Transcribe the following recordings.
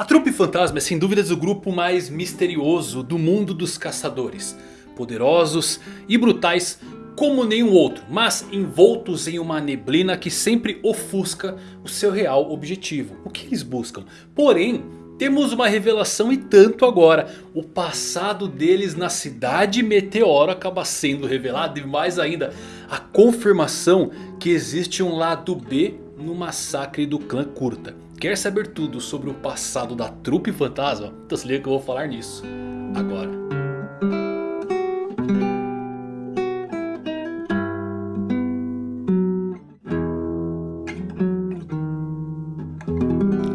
A Trupe Fantasma é sem dúvidas o grupo mais misterioso do mundo dos caçadores. Poderosos e brutais como nenhum outro, mas envoltos em uma neblina que sempre ofusca o seu real objetivo. O que eles buscam? Porém, temos uma revelação e tanto agora. O passado deles na cidade Meteoro acaba sendo revelado e mais ainda a confirmação que existe um lado B no massacre do clã Curta. Quer saber tudo sobre o passado da trupe fantasma? Então se liga que eu vou falar nisso agora.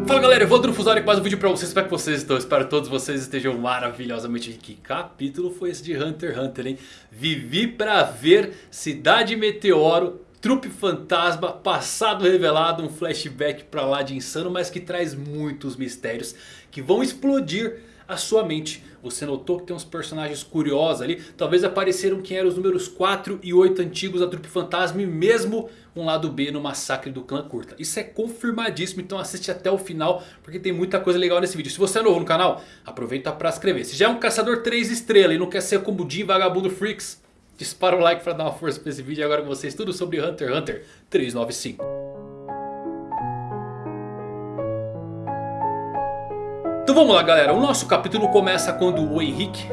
Fala galera, eu vou Fusório com mais um vídeo pra vocês, como é que vocês estão? Espero que todos vocês estejam maravilhosamente. Que capítulo foi esse de Hunter x Hunter, hein? Vivi pra ver Cidade Meteoro Trupe Fantasma, passado revelado, um flashback pra lá de insano, mas que traz muitos mistérios que vão explodir a sua mente. Você notou que tem uns personagens curiosos ali, talvez apareceram quem eram os números 4 e 8 antigos da Trupe Fantasma e mesmo um lado B no massacre do clã curta. Isso é confirmadíssimo, então assiste até o final porque tem muita coisa legal nesse vídeo. Se você é novo no canal, aproveita para se inscrever. Se já é um caçador 3 estrelas e não quer ser como Jim Vagabundo Freaks... Dispara o like para dar uma força para esse vídeo. E agora com vocês tudo sobre Hunter x Hunter 395. Então vamos lá galera, o nosso capítulo começa quando o Henrique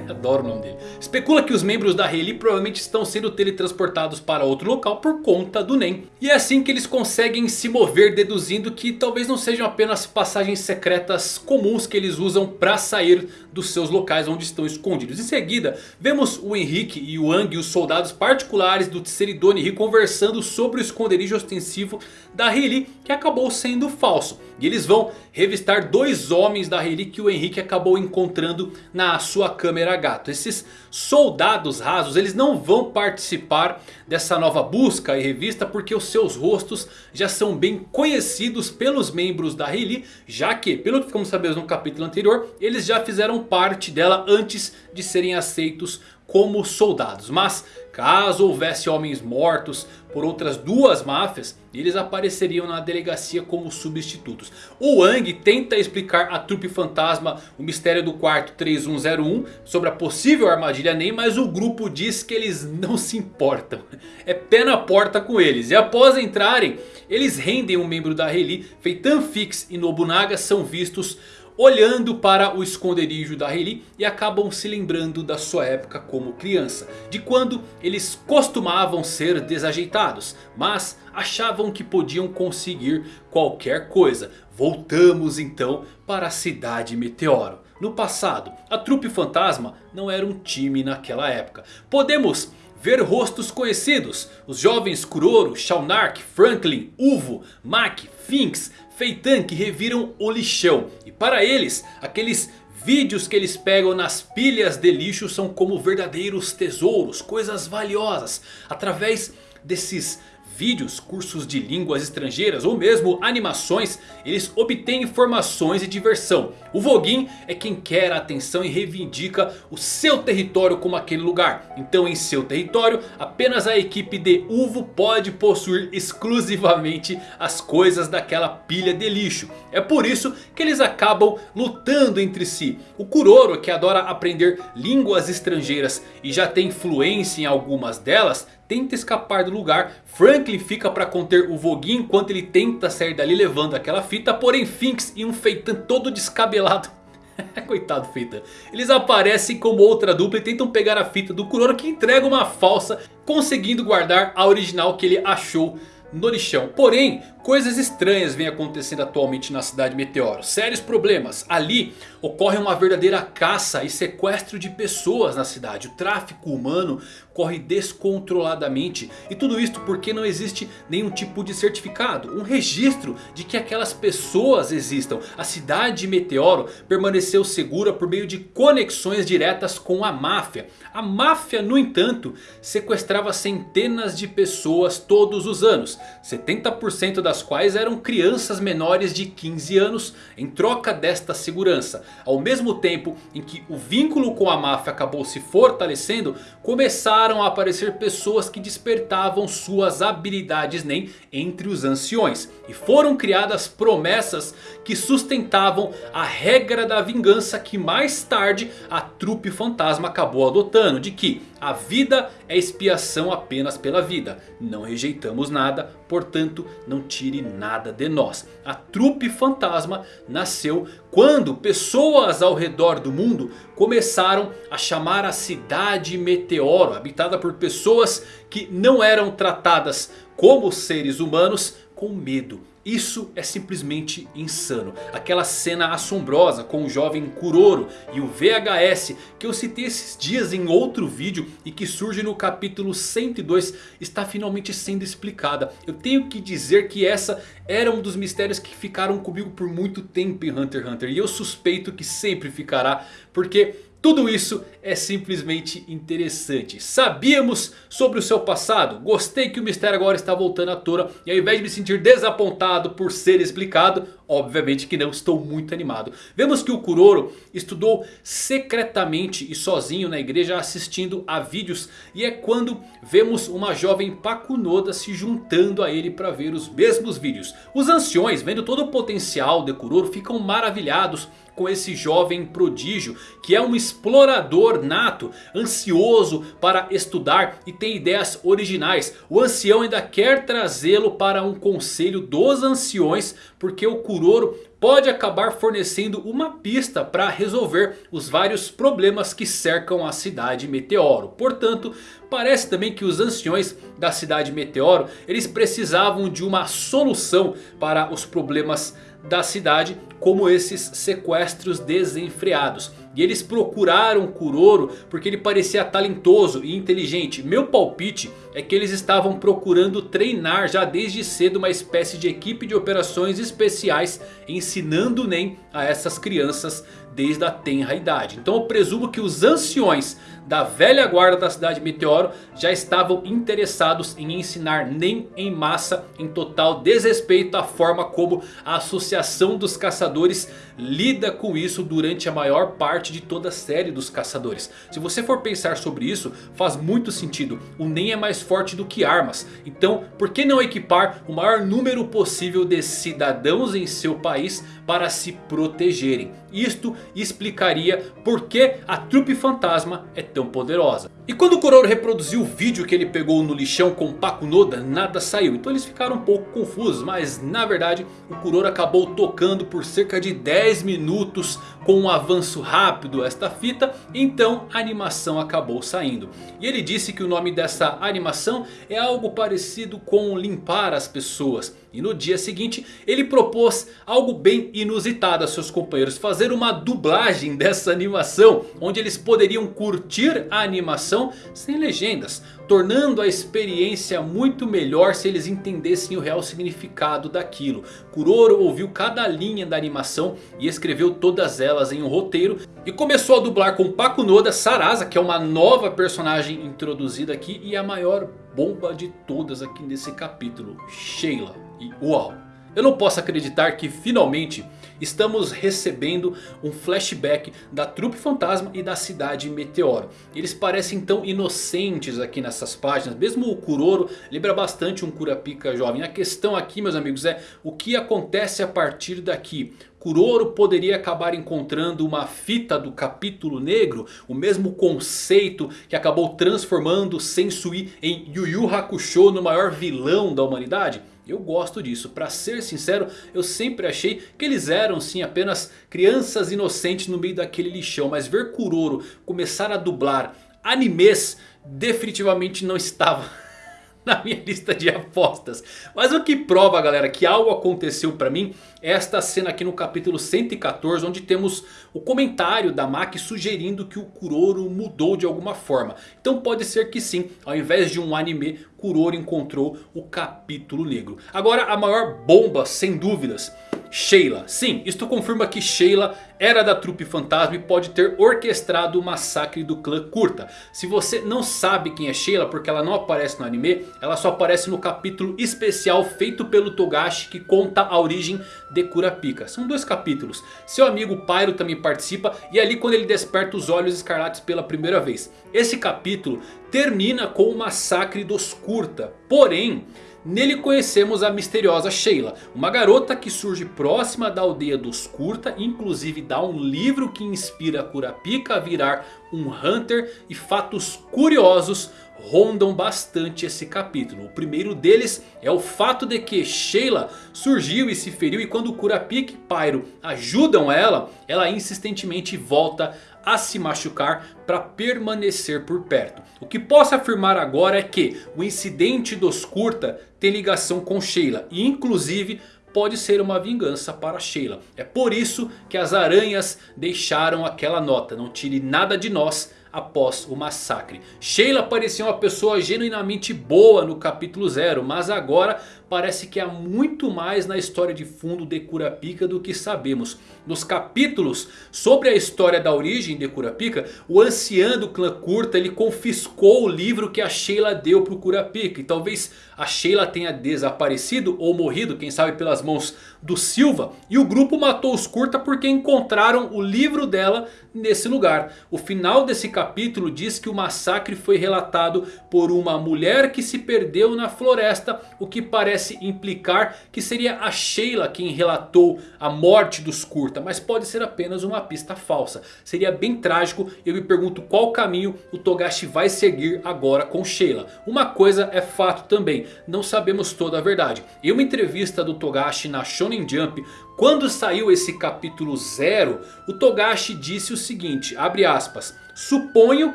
Adoro o nome dele. Especula que os membros da Rayleigh provavelmente estão sendo teletransportados para outro local por conta do Nen. E é assim que eles conseguem se mover deduzindo que talvez não sejam apenas passagens secretas comuns que eles usam para sair dos seus locais onde estão escondidos. Em seguida, vemos o Henrique e o Ang os soldados particulares do Tseridone conversando sobre o esconderijo ostensivo da Rayleigh que acabou sendo falso. E eles vão revistar dois homens da Rayleigh que o Henrique acabou encontrando na sua câmera gato. Esses soldados rasos eles não vão participar dessa nova busca e revista porque os seus rostos já são bem conhecidos pelos membros da Rayleigh. Já que, pelo que ficamos sabendo no capítulo anterior, eles já fizeram parte dela antes de serem aceitos como soldados. Mas caso houvesse homens mortos por outras duas máfias, eles apareceriam na delegacia como substitutos. O Wang tenta explicar à trupe fantasma o mistério do quarto 3101 sobre a possível armadilha NEM, mas o grupo diz que eles não se importam. É pé na porta com eles. E após entrarem, eles rendem um membro da Reli, Feitan Fix e Nobunaga são vistos olhando para o esconderijo da Rayleigh e acabam se lembrando da sua época como criança. De quando eles costumavam ser desajeitados, mas achavam que podiam conseguir qualquer coisa. Voltamos então para a cidade Meteoro. No passado, a trupe fantasma não era um time naquela época. Podemos ver rostos conhecidos. Os jovens Kuroro, Shaunark, Franklin, Uvo, Mack, Finks, Feitan que reviram o lixão. E para eles, aqueles vídeos que eles pegam nas pilhas de lixo são como verdadeiros tesouros, coisas valiosas. Através desses vídeos, cursos de línguas estrangeiras ou mesmo animações, eles obtêm informações e diversão. O Voguin é quem quer a atenção e reivindica o seu território como aquele lugar. Então em seu território apenas a equipe de Uvo pode possuir exclusivamente as coisas daquela pilha de lixo. É por isso que eles acabam lutando entre si. O Kuroro que adora aprender línguas estrangeiras e já tem fluência em algumas delas tenta escapar do lugar. Franklin fica para conter o Voguinho enquanto ele tenta sair dali levando aquela fita. Porém Finks e um Feitan todo descabelado. Coitado Feitan. Eles aparecem como outra dupla e tentam pegar a fita do Kuroro que entrega uma falsa. Conseguindo guardar a original que ele achou no lixão. Porém, coisas estranhas vêm acontecendo atualmente na cidade Meteoro. Sérios problemas. Ali ocorre uma verdadeira caça e sequestro de pessoas na cidade. O tráfico humano corre descontroladamente. E tudo isto porque não existe nenhum tipo de certificado. Um registro de que aquelas pessoas existam. A cidade de Meteoro permaneceu segura por meio de conexões diretas com a máfia. A máfia no entanto sequestrava centenas de pessoas todos os anos. 70% das quais eram crianças menores de 15 anos em troca desta segurança. Ao mesmo tempo em que o vínculo com a máfia acabou se fortalecendo, começaram a aparecer pessoas que despertavam suas habilidades NEM entre os anciões. E foram criadas promessas que sustentavam a regra da vingança que mais tarde a trupe fantasma acabou adotando. De que a vida é expiação apenas pela vida. Não rejeitamos nada, portanto não tire nada de nós. A trupe fantasma nasceu quando pessoas ao redor do mundo começaram a chamar a cidade Meteoro. Habitada por pessoas que não eram tratadas como seres humanos com medo. Isso é simplesmente insano. Aquela cena assombrosa com o jovem Kuroro e o VHS que eu citei esses dias em outro vídeo e que surge no capítulo 102 está finalmente sendo explicada. Eu tenho que dizer que essa era um dos mistérios que ficaram comigo por muito tempo em Hunter x Hunter. E eu suspeito que sempre ficará porque tudo isso é simplesmente interessante. Sabíamos sobre o seu passado? Gostei que o mistério agora está voltando à tona. E ao invés de me sentir desapontado por ser explicado, obviamente que não estou muito animado. Vemos que o Kuroro estudou secretamente e sozinho na igreja assistindo a vídeos. E é quando vemos uma jovem Pakunoda se juntando a ele para ver os mesmos vídeos. Os anciões vendo todo o potencial de Kuroro ficam maravilhados com esse jovem prodígio que é um explorador nato, ansioso para estudar e tem ideias originais. O ancião ainda quer trazê-lo para um conselho dos anciões porque o Kuroro pode acabar fornecendo uma pista para resolver os vários problemas que cercam a cidade Meteoro. Portanto, parece também que os anciões da cidade Meteoro, eles precisavam de uma solução para os problemas da cidade como esses sequestros desenfreados. E eles procuraram Kuroro porque ele parecia talentoso e inteligente. Meu palpite é que eles estavam procurando treinar já desde cedo uma espécie de equipe de operações especiais. Ensinando NEM a essas crianças desde a tenra idade. Então eu presumo que os anciões da velha guarda da cidade Meteoro já estavam interessados em ensinar NEM em massa em total desrespeito à forma como a associação dos caçadores lida com isso durante a maior parte de toda a série dos caçadores. Se você for pensar sobre isso faz muito sentido. O NEM é mais forte do que armas. Então por que não equipar o maior número possível de cidadãos em seu país para se protegerem? Isto explicaria por que a trupe fantasma é tão poderosa. E quando o Kuroro reproduziu o vídeo que ele pegou no lixão com Pakunoda, nada saiu. Então eles ficaram um pouco confusos, mas na verdade o Kuroro acabou tocando por cerca de 10 minutos com um avanço rápido esta fita. Então a animação acabou saindo. E ele disse que o nome dessa animação é algo parecido com limpar as pessoas. E no dia seguinte ele propôs algo bem inusitado a seus companheiros. Fazer uma dublagem dessa animação. Onde eles poderiam curtir a animação sem legendas. Tornando a experiência muito melhor se eles entendessem o real significado daquilo. Kuroro ouviu cada linha da animação e escreveu todas elas em um roteiro. E começou a dublar com Pakunoda Sarasa que é uma nova personagem introduzida aqui. E a maior bomba de todas aqui nesse capítulo, Sheila. E uau! Eu não posso acreditar que finalmente estamos recebendo um flashback da trupe fantasma e da cidade Meteoro. Eles parecem tão inocentes aqui nessas páginas. Mesmo o Kuroro lembra bastante um Kurapika jovem. A questão aqui meus amigos é o que acontece a partir daqui. Kuroro poderia acabar encontrando uma fita do capítulo negro. O mesmo conceito que acabou transformando Sensui em Yu Yu Hakusho no maior vilão da humanidade. Eu gosto disso, pra ser sincero eu sempre achei que eles eram sim apenas crianças inocentes no meio daquele lixão. Mas ver Kuroro começar a dublar animes definitivamente não estava na minha lista de apostas. Mas o que prova galera que algo aconteceu pra mim é esta cena aqui no capítulo 114. Onde temos o comentário da Maki sugerindo que o Kuroro mudou de alguma forma. Então pode ser que sim, ao invés de um anime, Kuroro encontrou o capítulo negro. Agora a maior bomba sem dúvidas Sheila. Sim, isto confirma que Sheila era da trupe fantasma e pode ter orquestrado o massacre do clã Kurta. Se você não sabe quem é Sheila porque ela não aparece no anime, ela só aparece no capítulo especial feito pelo Togashi que conta a origem de Kurapika. São dois capítulos. Seu amigo Pyro também participa e é ali quando ele desperta os olhos escarlates pela primeira vez. Esse capítulo termina com o massacre dos Kurta. Porém... Nele conhecemos a misteriosa Sheila, uma garota que surge próxima da aldeia dos Kurta, inclusive dá um livro que inspira Kurapika a virar um Hunter e fatos curiosos rondam bastante esse capítulo. O primeiro deles é o fato de que Sheila surgiu e se feriu e quando Kurapika e Pyro ajudam ela, ela insistentemente volta a se machucar para permanecer por perto. O que posso afirmar agora é que o incidente dos Kurta tem ligação com Sheila. E inclusive pode ser uma vingança para Sheila. É por isso que as aranhas deixaram aquela nota. Não tire nada de nós após o massacre. Sheila parecia uma pessoa genuinamente boa no capítulo 0. Mas agora parece que há muito mais na história de fundo de Kurapika do que sabemos. Nos capítulos sobre a história da origem de Kurapika, o ancião do clã Kurta ele confiscou o livro que a Sheila deu para o Kurapika. E talvez a Sheila tenha desaparecido ou morrido, quem sabe pelas mãos do Silva. E o grupo matou os Kurta porque encontraram o livro dela nesse lugar. O final desse capítulo diz que o massacre foi relatado por uma mulher que se perdeu na floresta. O que parece parece implicar que seria a Sheila quem relatou a morte dos Kurta. Mas pode ser apenas uma pista falsa. Seria bem trágico e eu me pergunto qual caminho o Togashi vai seguir agora com Sheila. Uma coisa é fato também, não sabemos toda a verdade. Em uma entrevista do Togashi na Shonen Jump, quando saiu esse capítulo 0, o Togashi disse o seguinte, abre aspas... Suponho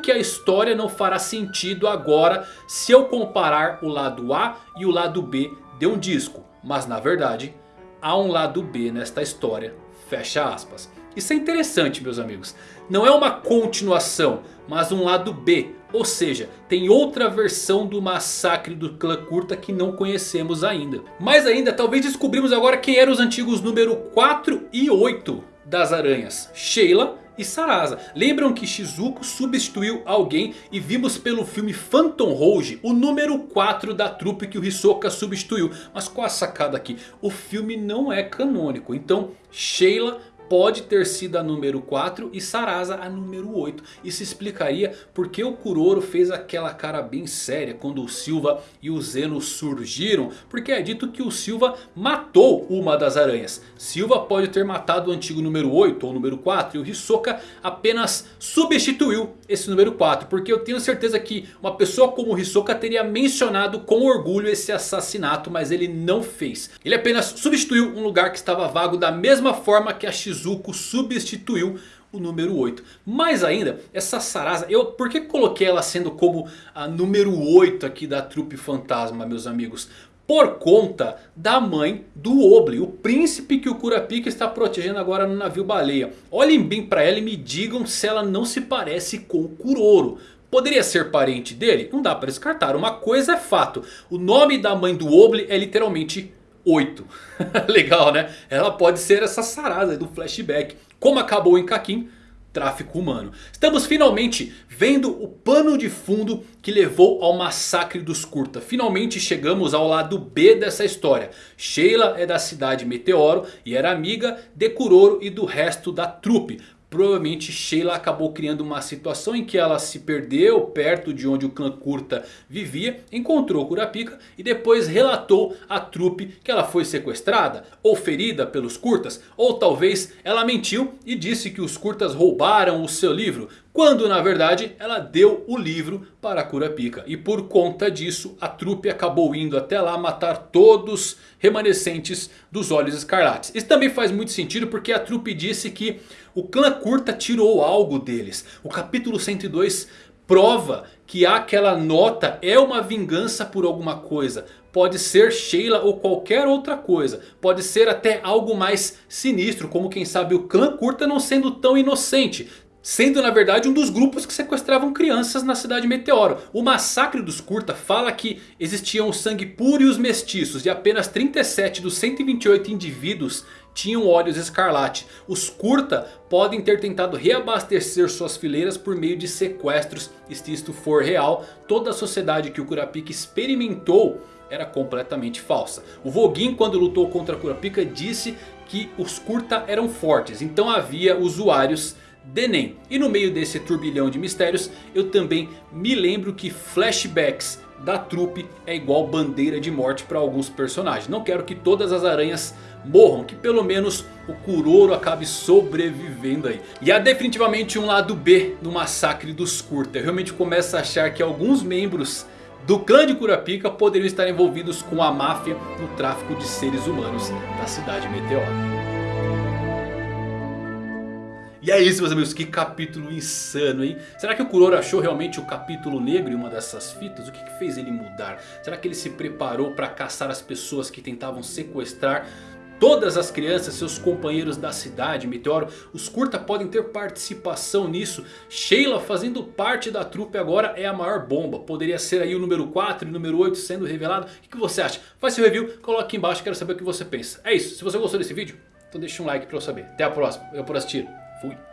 que a história não fará sentido agora se eu comparar o lado A e o lado B de um disco. Mas na verdade há um lado B nesta história. Fecha aspas. Isso é interessante meus amigos. Não é uma continuação, mas um lado B. Ou seja, tem outra versão do massacre do clã curta que não conhecemos ainda. Mais ainda, talvez descobrimos agora quem eram os antigos número 4 e 8 das aranhas. Sheila e Sarasa. Lembram que Shizuko substituiu alguém e vimos pelo filme Phantom Rouge o número 4 da trupe que o Hisoka substituiu. Mas qual a sacada aqui? O filme não é canônico, então Sheila pode ter sido a número 4 e Sarasa a número 8. Isso explicaria porque o Kuroro fez aquela cara bem séria quando o Silva e o Zeno surgiram. Porque é dito que o Silva matou uma das aranhas. Silva pode ter matado o antigo número 8 ou número 4 e o Hisoka apenas substituiu esse número 4. Porque eu tenho certeza que uma pessoa como o Hisoka teria mencionado com orgulho esse assassinato, mas ele não fez. Ele apenas substituiu um lugar que estava vago da mesma forma que a Shizuka Izuku substituiu o número 8. Mais ainda, essa Sarasa, eu, por que coloquei ela sendo como a número 8 aqui da trupe fantasma, meus amigos? Por conta da mãe do Oble, o príncipe que o Kurapika está protegendo agora no navio baleia. Olhem bem para ela e me digam se ela não se parece com o Kuroro. Poderia ser parente dele? Não dá para descartar. Uma coisa é fato. O nome da mãe do Oble é literalmente 8. Legal né? Ela pode ser essa sarada do flashback. Como acabou em Kakin, tráfico humano. Estamos finalmente vendo o pano de fundo que levou ao massacre dos Kurta. Finalmente chegamos ao lado B dessa história. Sheila é da cidade Meteoro e era amiga de Kuroro e do resto da trupe. Provavelmente Sheila acabou criando uma situação em que ela se perdeu perto de onde o clã Kurta vivia. Encontrou Kurapika e depois relatou à trupe que ela foi sequestrada ou ferida pelos Kurtas. Ou talvez ela mentiu e disse que os Kurtas roubaram o seu livro. Quando na verdade ela deu o livro para Kurapika. E por conta disso a trupe acabou indo até lá matar todos remanescentes dos Olhos Escarlates. Isso também faz muito sentido porque a trupe disse que o clã Kurta tirou algo deles. O capítulo 102 prova que aquela nota é uma vingança por alguma coisa. Pode ser Sheila ou qualquer outra coisa. Pode ser até algo mais sinistro. Como quem sabe o clã Kurta não sendo tão inocente. Sendo na verdade um dos grupos que sequestravam crianças na cidade Meteoro. O massacre dos Kurta fala que existiam o sangue puro e os mestiços. E apenas 37 dos 128 indivíduos tinham olhos escarlate. Os Kurta podem ter tentado reabastecer suas fileiras por meio de sequestros. E se isto for real, toda a sociedade que o Kurapika experimentou era completamente falsa. O Vogin quando lutou contra Kurapika disse que os Kurta eram fortes. Então havia usuários Denem. E no meio desse turbilhão de mistérios eu também me lembro que flashbacks da trupe é igual bandeira de morte para alguns personagens. Não quero que todas as aranhas morram, que pelo menos o Kuroro acabe sobrevivendo aí. E há definitivamente um lado B no massacre dos Kurta. Eu realmente começo a achar que alguns membros do clã de Kurapika poderiam estar envolvidos com a máfia no tráfico de seres humanos da cidade Meteoro. E é isso meus amigos, que capítulo insano hein? Será que o Kuroro achou realmente o capítulo negro em uma dessas fitas? O que, que fez ele mudar? Será que ele se preparou para caçar as pessoas que tentavam sequestrar todas as crianças, seus companheiros da cidade, Meteoro? Os Kurta podem ter participação nisso. Sheila fazendo parte da trupe agora é a maior bomba. Poderia ser aí o número 4 e o número 8 sendo revelado. O que você acha? Faz seu review, coloque aqui embaixo, quero saber o que você pensa. É isso, se você gostou desse vídeo, então deixa um like para eu saber. Até a próxima, eu por assistir. Fui.